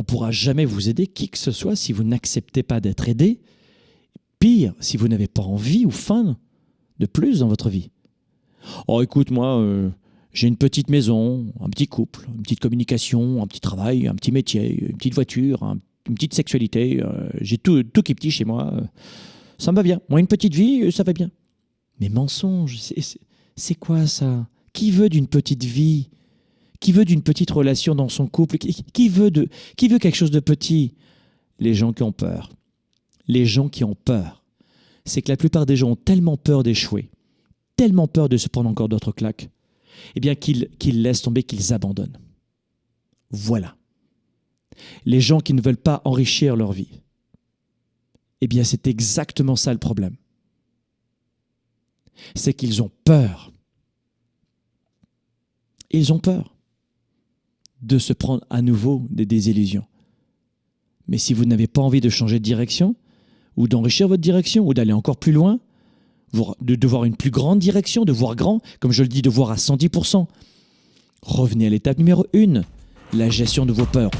on ne pourra jamais vous aider, qui que ce soit, si vous n'acceptez pas d'être aidé. Pire, si vous n'avez pas envie ou faim de plus dans votre vie. Oh, écoute, moi, euh, j'ai une petite maison, un petit couple, une petite communication, un petit travail, un petit métier, une petite voiture, une petite sexualité. Euh, j'ai tout, tout qui est petit chez moi. ça me va bien. Moi, une petite vie, ça va bien. Mais mensonge, c'est quoi ça? Qui veut d'une petite vie? Qui veut d'une petite relation dans son couple? Qui, veut quelque chose de petit? Les gens qui ont peur. Les gens qui ont peur. C'est que la plupart des gens ont tellement peur d'échouer, tellement peur de se prendre encore d'autres claques, eh bien qu'ils laissent tomber, qu'ils abandonnent. Voilà. Les gens qui ne veulent pas enrichir leur vie. Eh bien, c'est exactement ça le problème. C'est qu'ils ont peur. Ils ont peur de se prendre à nouveau des désillusions. Mais si vous n'avez pas envie de changer de direction, ou d'enrichir votre direction, ou d'aller encore plus loin, de, voir une plus grande direction, de voir grand, comme je le dis, de voir à 110%. Revenez à l'étape numéro 1, la gestion de vos peurs.